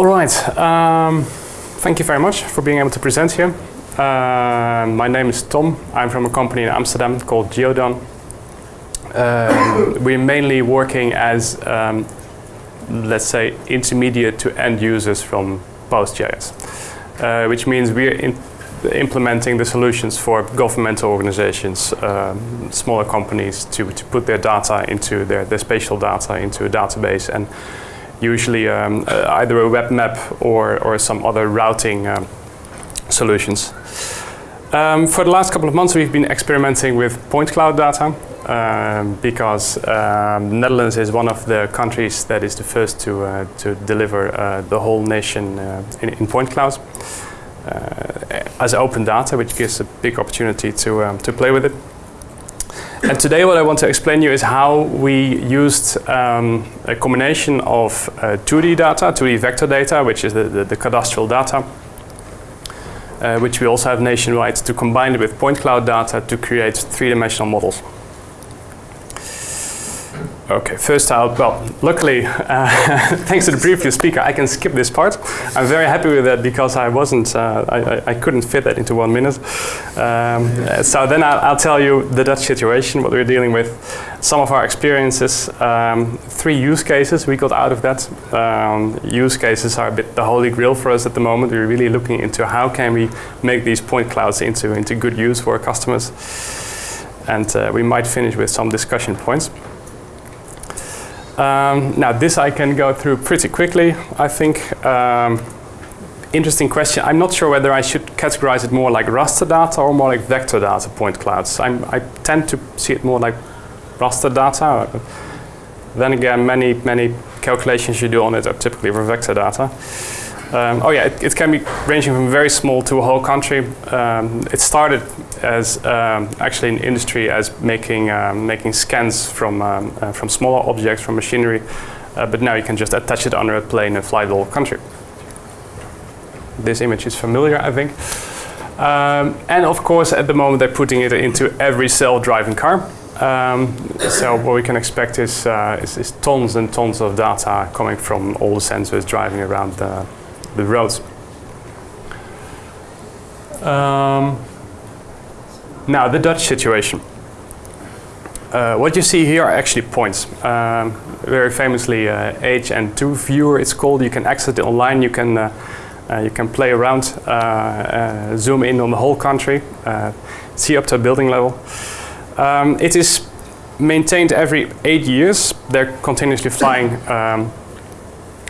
All right. Um, thank you very much for being able to present here. Uh, my name is Tom. I'm from a company in Amsterdam called Geodan. Um, we're mainly working as, um, let's say, intermediate to end users from PostGIS, uh, which means we're in implementing the solutions for governmental organizations, um, smaller companies to, to put their data into their, their spatial data into a database and usually um, uh, either a web map or, or some other routing um, solutions. Um, for the last couple of months we've been experimenting with point cloud data um, because um, Netherlands is one of the countries that is the first to, uh, to deliver uh, the whole nation uh, in, in, point clouds uh, as open data which gives a big opportunity to, um, to play with it. And today what I want to explain to you is how we used um, a combination of uh, 2D data, 2D vector data, which is the, the, the cadastral data, uh, which we also have nationwide, to combine it with point cloud data to create three-dimensional models. Okay, first out, well, luckily, uh, thanks to the previous speaker, I can skip this part. I'm very happy with that because I wasn't, uh, I, I, couldn't fit that into one minute. Um, so then I'll, I'll, tell you the Dutch situation, what we're dealing with, some of our experiences, um, three use cases we got out of that. Um, use cases are a bit the holy grail for us at the moment. We're really looking into how can we make these point clouds into, into good use for our customers. And uh, we might finish with some discussion points. Um, now this I can go through pretty quickly, I think. Um, interesting question. I'm not sure whether I should categorize it more like raster data or more like vector data point clouds. I'm, i tend to see it more like raster data. Then again, many, many calculations you do on it are typically for vector data. Um, oh yeah, it, it, can be ranging from very small to a whole country. Um, it started as um, actually an industry as making um, making scans from um, uh, from smaller objects from machinery, uh, but now you can just attach it under a plane and fly the whole country. This image is familiar, I think. Um, and of course, at the moment, they're putting it into every self-driving car. so what we can expect is, uh, is, is tons and tons of data coming from all the sensors driving around the the roads. Um, now, the Dutch situation. Uh, what you see here are actually points. Um, very famously, uh, AHN2 viewer it's called. You can access it online. You can uh, uh you can play around, uh, uh, zoom in on the whole country, see up to a building level. Um, it is maintained every eight years. They're continuously flying um,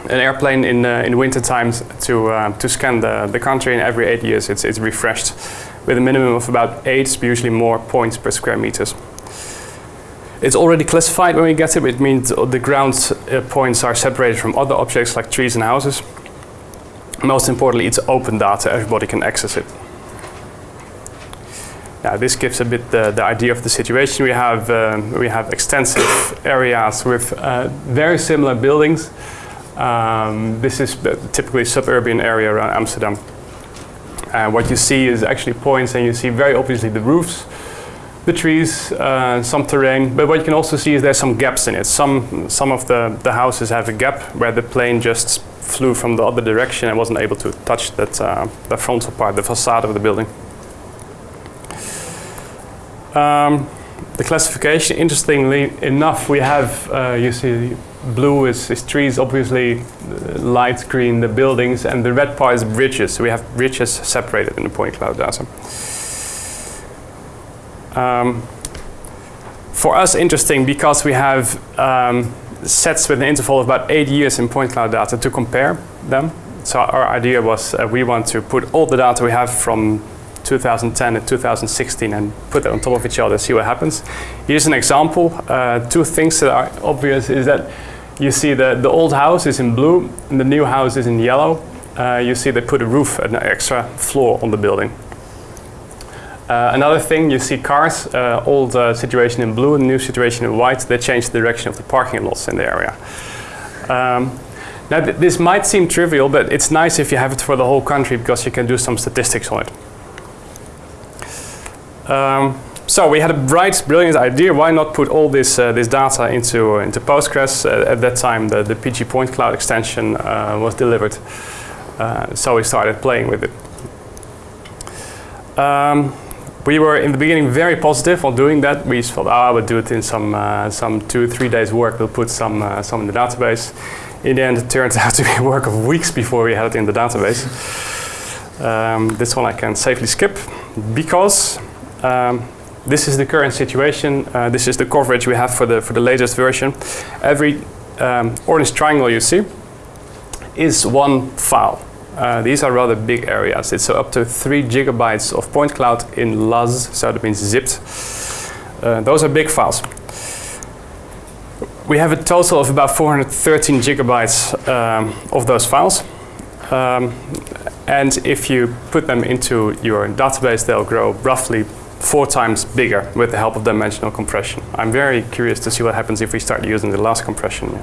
an airplane in uh, in winter times to uh, to scan the the country, and every eight years it's it's refreshed with a minimum of about eight, usually more points per square meters. It's already classified when we get it. It means the ground uh, points are separated from other objects like trees and houses. Most importantly, it's open data. Everybody can access it. Now, this gives a bit the, the idea of the situation. We have, um, we have extensive areas with uh, very similar buildings um, this is typically suburban area around Amsterdam. And what you see is actually points and you see very obviously the roofs, the trees, uh, some terrain, but what you can also see is there's some gaps in it. Some, some of the, the houses have a gap where the plane just flew from the other direction and wasn't able to touch that uh, the frontal part, the facade of the building. Um, the classification, interestingly enough, we have, uh, you see blue is, is trees, obviously uh, light green the buildings, and the red part is bridges. So we have bridges separated in the point cloud data. Um, for us, interesting because we have um, sets with an interval of about eight years in point cloud data to compare them. So our idea was uh, we want to put all the data we have from 2010 and 2016 and put it on top of each other, see what happens. Here's an example. Uh, two things that are obvious is that you see the, the old house is in blue and the new house is in yellow. Uh, you see they put a roof, an extra floor on the building. Uh, another thing, you see cars, uh, old uh, situation in blue, and new situation in white, they change the direction of the parking lots in the area. Um, now th this might seem trivial, but it's nice if you have it for the whole country because you can do some statistics on it. Um, so we had a bright, brilliant idea. Why not put all this uh, this data into into Postgres? Uh, at that time, the, the PG Point Cloud extension uh, was delivered, uh, so we started playing with it. Um, we were in the beginning very positive on doing that. We thought, oh, I would do it in some uh, some two three days work. We'll put some uh, some in the database. In the end, it turned out to be a work of weeks before we had it in the database. Um, this one I can safely skip because um, this is the current situation. Uh, this is the coverage we have for the for the latest version. Every um, orange triangle you see is one file. Uh, these are rather big areas. It's uh, up to three gigabytes of point cloud in LAS, so that means zipped. Uh, those are big files. We have a total of about 413 gigabytes um, of those files. Um, and if you put them into your database, they'll grow roughly four times bigger with the help of dimensional compression. I'm very curious to see what happens if we start using the LAZ compression.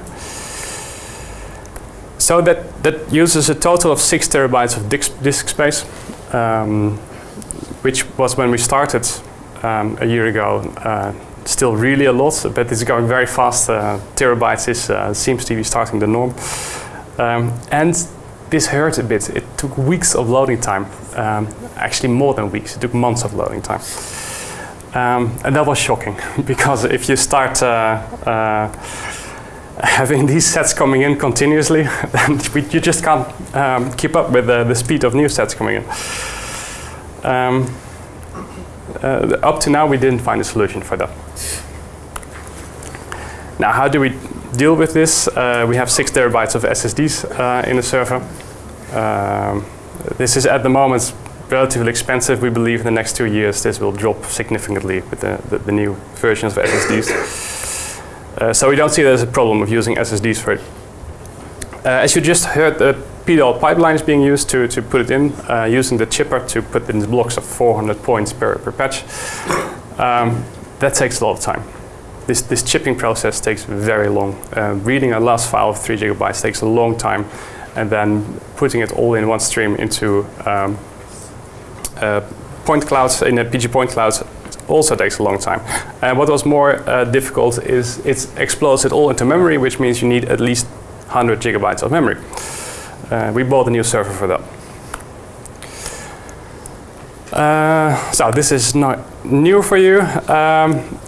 So that, that uses a total of six terabytes of disk, disk space, um, which was when we started um, a year ago. Uh, still really a lot, but it's going very fast. Uh, terabytes is, uh, seems to be starting the norm. Um, and this hurt a bit. It took weeks of loading time. Um, actually more than weeks. It took months of loading time. Um, and that was shocking because if you start uh, uh, having these sets coming in continuously, then you just can't um, keep up with the, the, speed of new sets coming in. Um, uh, up to now, we didn't find a solution for that. Now, how do we deal with this? Uh, we have six terabytes of SSDs uh, in the server. Um, this is at the moment relatively expensive. We believe in the next two years this will drop significantly with the, the, the new versions of SSDs. Uh, so we don't see there's a problem of using SSDs for it. Uh, as you just heard, the PDAL pipeline is being used to, to put it in, uh, using the chipper to put in blocks of 400 points per, per patch. Um, that takes a lot of time. This, this chipping process takes very long. Uh, reading a LAS file of 3 gigabytes takes a long time, and then putting it all in one stream into um, uh, point clouds, in a PG point clouds, also takes a long time. And what was more uh, difficult is it explodes it all into memory, which means you need at least 100 gigabytes of memory. Uh, we bought a new server for that. Uh, so this is not new for you. Um,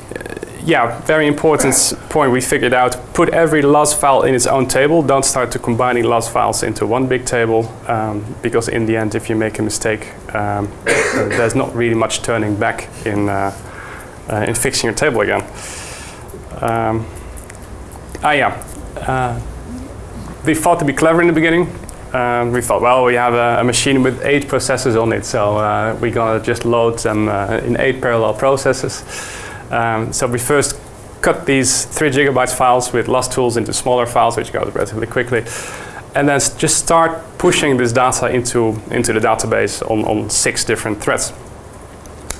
yeah, very important point we figured out. Put every LAS file in its own table. Don't start to combining LAS files into one big table um, because in the end, if you make a mistake, um, there's not really much turning back in, uh, uh, in fixing your table again. Um, ah, yeah. Uh, we thought to be clever in the beginning. Um, we thought, well, we have a, a, machine with eight processors on it, so uh, we're gonna just load them uh, in eight parallel processes. Um, so we first cut these three gigabytes files with LAStools into smaller files, which goes relatively quickly. And then just start pushing this data into, into the database on, on six different threads.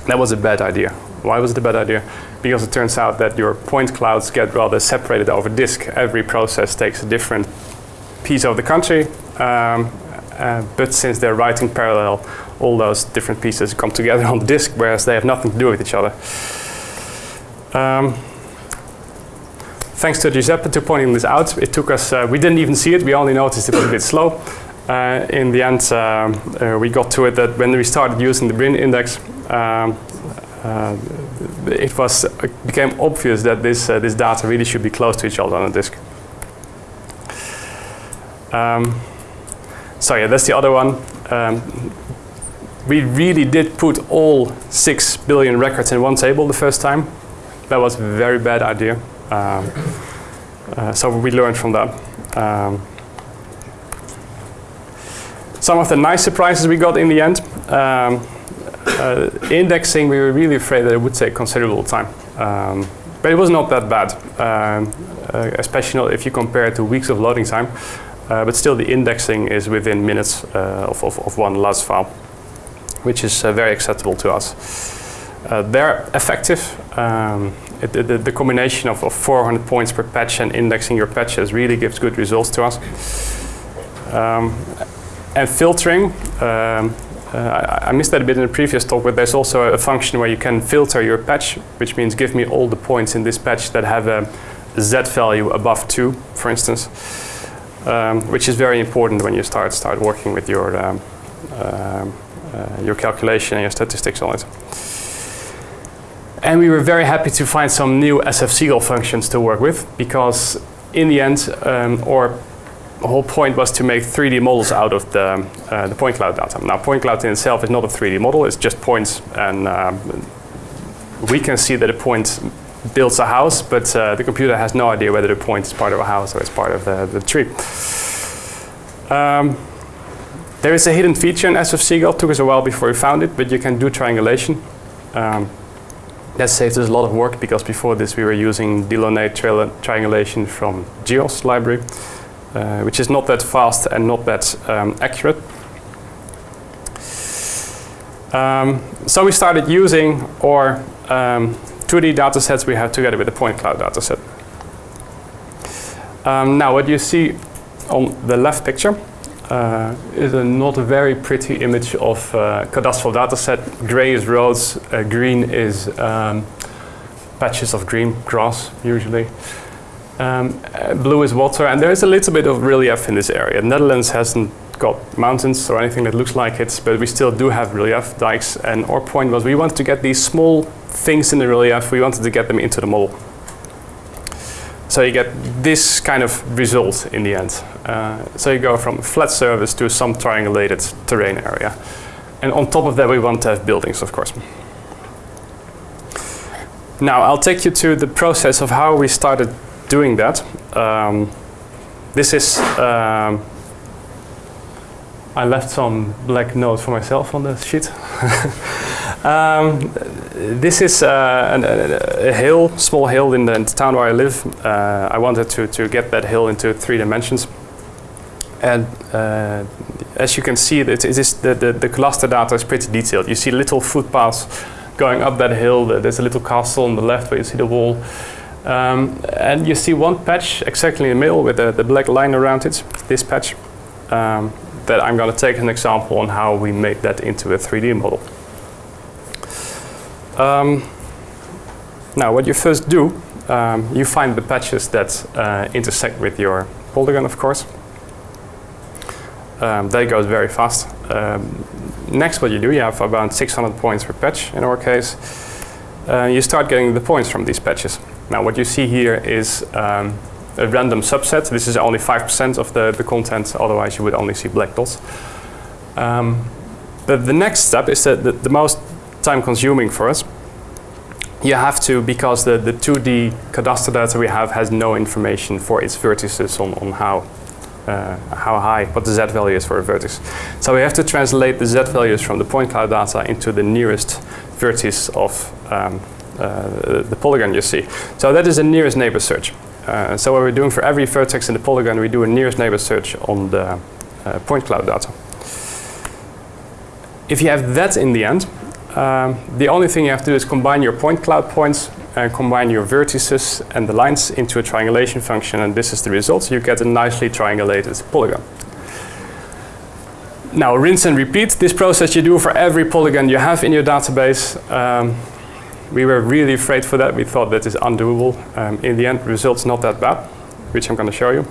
That was a bad idea. Why was it a bad idea? Because it turns out that your point clouds get rather separated over disk. Every process takes a different piece of the country, um, uh, but since they're writing parallel, all those different pieces come together on the disk, whereas they have nothing to do with each other. Um, thanks to Giuseppe to pointing this out. It took us, uh, we didn't even see it, we only noticed it was a bit slow. Uh, in the end, uh, uh we got to it that when we started using the BRIN index, um, uh, it was it became obvious that this uh, this data really should be close to each other on a disk. Um, so yeah, that's the other one. Um, we really did put all six billion records in one table the first time that was a very bad idea. Um, uh, so we learned from that. Um, some of the nice surprises we got in the end. Um, uh, indexing, we were really afraid that it would take considerable time. Um, but it was not that bad, um, uh, especially if you compare it to weeks of loading time. Uh, but still, the indexing is within minutes uh, of, of, of, one LAS file, which is uh, very acceptable to us. They're effective. Um, it, the, the, combination of, of, 400 points per patch and indexing your patches really gives good results to us. Um, and filtering, um, I, I missed that a bit in the previous talk, but there's also a function where you can filter your patch, which means give me all the points in this patch that have a z value above 2, for instance, um, which is very important when you start start working with your um, um uh, your calculation and your statistics on it. And we were very happy to find some new SFCGAL functions to work with because in the end, um, our whole point was to make 3D models out of the, uh, the point cloud data. Now, point cloud in itself is not a 3D model, it's just points and um, we can see that a point builds a house, but uh, the computer has no idea whether the point is part of a house or it's part of the, the tree. Um, there is a hidden feature in SFCGAL. It took us a while before we found it, but you can do triangulation. Um, that saves us a lot of work because before this we were using Delaunay tri triangulation from GEOS library, uh, which is not that fast and not that um, accurate. Um, so we started using our um, 2D datasets we have together with the point cloud dataset. Um, now what you see on the left picture uh, is a not a very pretty image of uh, cadastral dataset. Gray is roads, uh, green is um, patches of green grass usually. Um, uh, blue is water, and there is a little bit of relief in this area. Netherlands hasn't got mountains or anything that looks like it, but we still do have relief dikes. And our point was we wanted to get these small things in the relief, we wanted to get them into the model. So you get this kind of result in the end. Uh, so you go from a flat surface to some triangulated terrain area. And on top of that we want to have buildings, of course. Now I'll take you to the process of how we started doing that. Um, this is, um, I left some black note for myself on the sheet. Um, this is uh, an, a, a, hill, small hill in the, in the town where I live. Uh, I wanted to, to get that hill into three dimensions. And uh, as you can see, it, is the, the, the cluster data is pretty detailed. You see little footpaths going up that hill. There's a little castle on the left where you see the wall. Um, and you see one patch exactly in the middle with the, the black line around it, this patch, um, that I'm going to take an example on how we made that into a 3D model. Um, now, what you first do, um, you find the patches that uh, intersect with your polygon, of course. Um, that goes very fast. Um, next, what you do, you have about 600 points per patch in our case. Uh, you start getting the points from these patches. Now, what you see here is um, a random subset. This is only 5% of the, the content, otherwise you would only see black dots. Um, but the next step is that the, the most time consuming for us. You have to, because the, the 2D cadastre data we have has no information for its vertices on, on how, uh, how high, what the z value is for a vertex. So we have to translate the z values from the point cloud data into the nearest vertex of um, uh, the polygon you see. So that is a nearest neighbor search. Uh, so what we're doing for every vertex in the polygon, we do a nearest neighbor search on the uh, point cloud data. If you have that in the end, um, the only thing you have to do is combine your point cloud points and combine your vertices and the lines into a triangulation function and this is the result. So you get a nicely triangulated polygon. Now rinse and repeat this process you do for every polygon you have in your database. Um, we were really afraid for that. We thought that is undoable. Um, in the end, results not that bad, which I'm going to show you.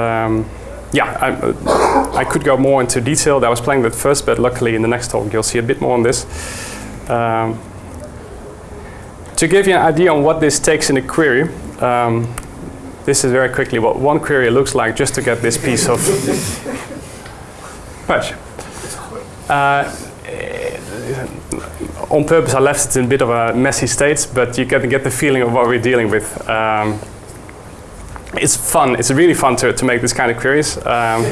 Um, yeah, I, I, could go more into detail. I was playing with first, but luckily in the next talk you'll see a bit more on this. Um, to give you an idea on what this takes in a query, um, this is very quickly what one query looks like just to get this piece of. Uh, on purpose I left it in a bit of a messy state, but you can get the feeling of what we're dealing with. Um, it's fun. It's really fun to, to make this kind of queries. Um,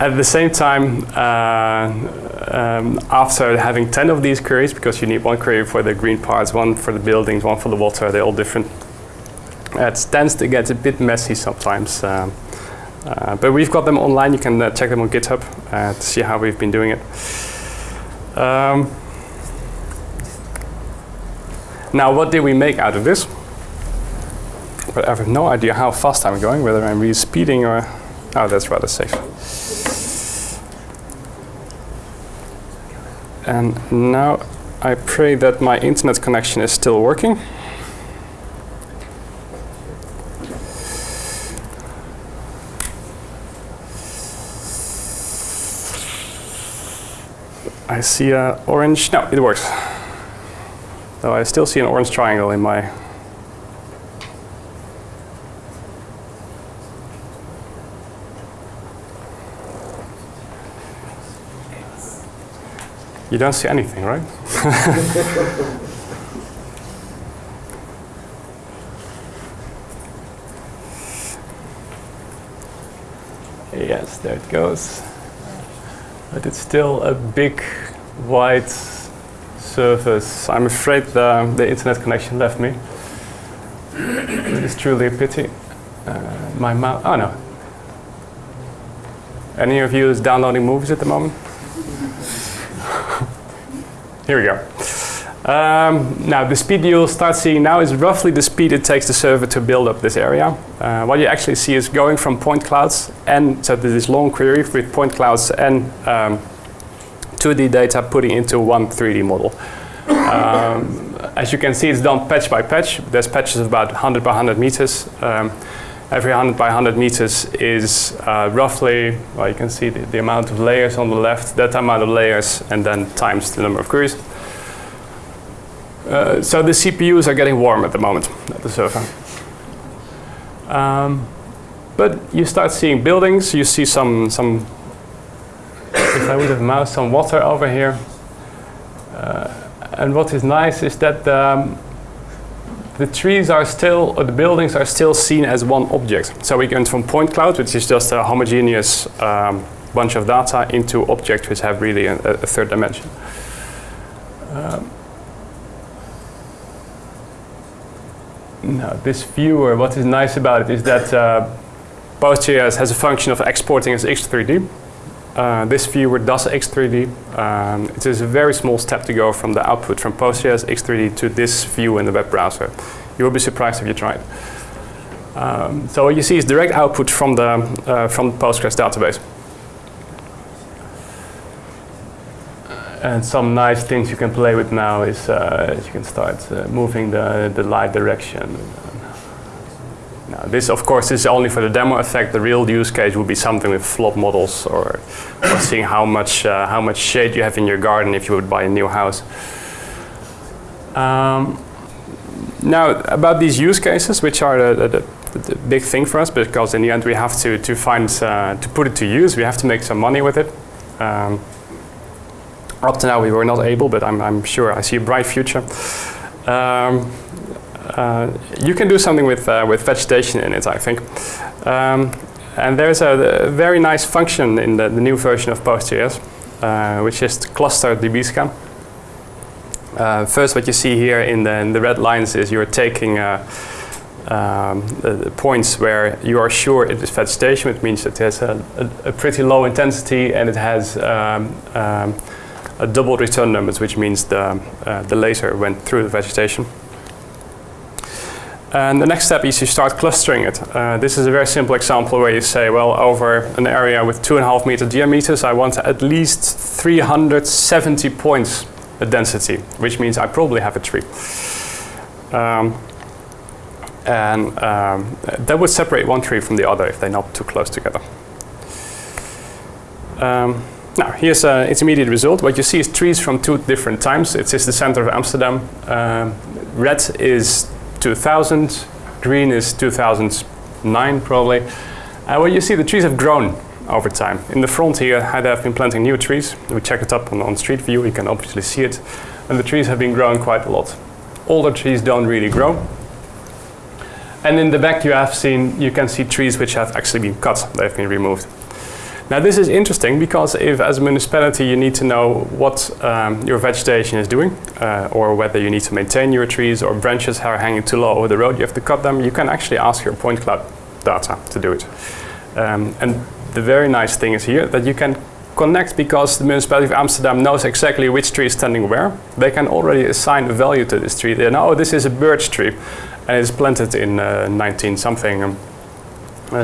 at the same time, uh, um, after having 10 of these queries, because you need one query for the green parts, one for the buildings, one for the water, they're all different. It tends to get a bit messy sometimes. Um, uh, but we've got them online. You can uh, check them on GitHub uh, to see how we've been doing it. Um, now, what did we make out of this? But I have no idea how fast I'm going, whether I'm really speeding or... Oh, that's rather safe. And now I pray that my internet connection is still working. I see a orange, no, it works. Though I still see an orange triangle in my You don't see anything, right? yes, there it goes. But it's still a big white surface. I'm afraid the, the internet connection left me. it is truly a pity. Uh, my mouse, oh no. Any of you is downloading movies at the moment? Here we go. Um, now, the speed you'll start seeing now is roughly the speed it takes the server to build up this area. Uh, what you actually see is going from point clouds and so this long query with point clouds and um, 2D data putting into one 3D model. Um, as you can see, it's done patch by patch. There's patches of about 100 by 100 meters. Um, every 100 by 100 meters is uh, roughly, well, you can see the, the, amount of layers on the left, that amount of layers, and then times the number of queries. Uh, so the CPUs are getting warm at the moment at the server. Um, but you start seeing buildings, you see some, some if I would have moused some water over here. Uh, and what is nice is that um, the trees are still, or the buildings are still seen as one object. So we went from point cloud, which is just a homogeneous um, bunch of data, into objects which have really a, a third dimension. Um, now, this viewer, what is nice about it is that uh, PostGIS has a function of exporting as X3D. Uh, this viewer does X3D. Um, it is a very small step to go from the output from PostGIS X3D to this view in the web browser. You will be surprised if you try it. Um, so what you see is direct output from the, uh, from Postgres database. And some nice things you can play with now is uh, you can start uh, moving the, the light direction. This, of course, is only for the demo effect. The real use case would be something with flood models or, or seeing how much, uh, how much shade you have in your garden if you would buy a new house. Um, now, about these use cases, which are the, the, the, big thing for us, because in the end we have to, to find, uh, to put it to use, we have to make some money with it. Um, up to now we were not able, but I'm, I'm sure I see a bright future. Um, you can do something with, uh, with vegetation in it, I think. Um, and there's a, a, very nice function in the, the new version of PostGIS, uh, which is cluster dbscan. Uh, first, what you see here in the, in the red lines is you're taking uh, um, the, points where you are sure it is vegetation, which means that it has a, a, a pretty low intensity and it has um, um, a double return numbers, which means the, uh, the laser went through the vegetation. And the next step is you start clustering it. Uh, this is a very simple example where you say, well, over an area with two and a half meter diameters, I want at least 370 points a density, which means I probably have a tree. Um, and um, that would separate one tree from the other if they're not too close together. Um, now, here's an intermediate result. What you see is trees from two different times. It is just the center of Amsterdam. Um, red is 2000, green is 2009 probably. Uh, and what you see, the trees have grown over time. In the front here, I have been planting new trees. We check it up on, on Street View, you can obviously see it. And the trees have been growing quite a lot. Older trees don't really grow. And in the back you have seen, you can see trees which have actually been cut, they've been removed. Now this is interesting because if as a municipality you need to know what um, your vegetation is doing uh, or whether you need to maintain your trees or branches are hanging too low over the road, you have to cut them, you can actually ask your point cloud data to do it. Um, and the very nice thing is here that you can connect because the municipality of Amsterdam knows exactly which tree is standing where. They can already assign a value to this tree. They know, oh, this is a birch tree and it's planted in uh, 19 something. Um,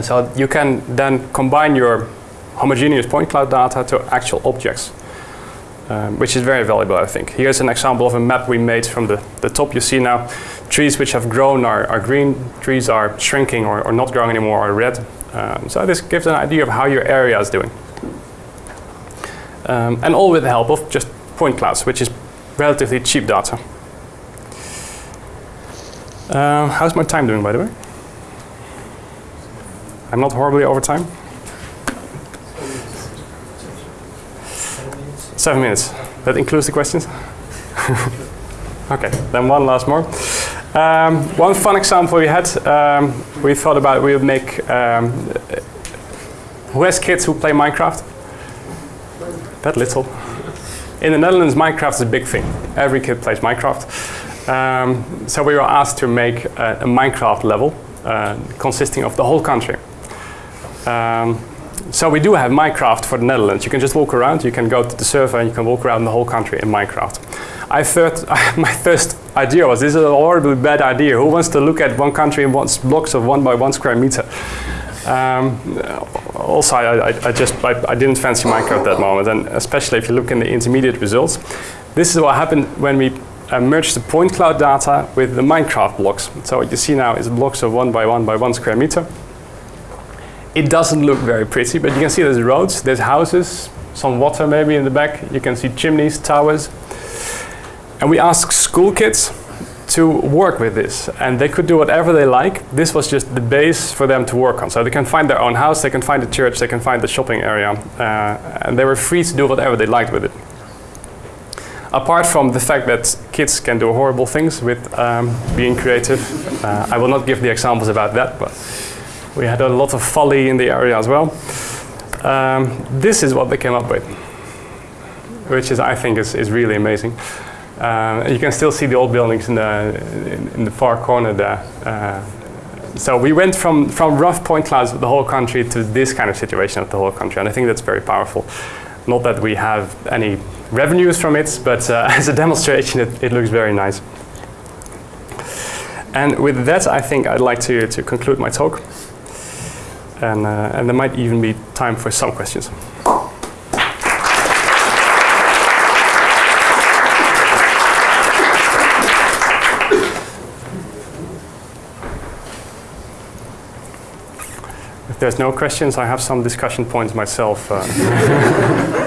so you can then combine your homogeneous point cloud data to actual objects. um, which is very valuable, I think. Here's an example of a map we made from the, the top. You see now trees which have grown are, are green, trees are shrinking or, or not growing anymore are red. Um, so this gives an idea of how your area is doing. Um, and all with the help of just point clouds, which is relatively cheap data. Uh, how's my time doing, by the way? I'm not horribly over time? Seven minutes. That includes the questions? okay, then one last more. Um, one fun example we had, um, we thought about we would make, um, who has kids who play Minecraft? That little. In the Netherlands, Minecraft is a big thing. Every kid plays Minecraft. Um, so we were asked to make a, a Minecraft level uh, consisting of the whole country. Um, so we do have Minecraft for the Netherlands. You can just walk around, you can go to the server and you can walk around the whole country in Minecraft. I thought, my first idea was, this is a horribly bad idea. Who wants to look at one country in one blocks of one by one square meter? Um, also, I, I, I just I, I, didn't fancy Minecraft at that moment, and especially if you look in the intermediate results. This is what happened when we uh, merged the point cloud data with the Minecraft blocks. So what you see now is blocks of one by one by one square meter. It doesn't look very pretty, but you can see there's roads, there's houses, some water maybe in the back. You can see chimneys, towers. And we asked school kids to work with this and they could do whatever they like. This was just the base for them to work on. So they can find their own house, they can find the church, they can find the shopping area uh, and they were free to do whatever they liked with it. Apart from the fact that kids can do horrible things with um, being creative, uh, I will not give the examples about that, but we had a lot of folly in the area as well. Um, this is what they came up with, which is, I think, is, is really amazing. Uh, you can still see the old buildings in the, in, in the far corner there. Uh, so we went from, from rough point clouds of the whole country to this kind of situation of the whole country, and I think that's very powerful. Not that we have any revenues from it, but uh, as a demonstration, it, it looks very nice. And with that, I think I'd like to, to conclude my talk and, uh, and there might even be time for some questions. If there's no questions, I have some discussion points myself. Uh.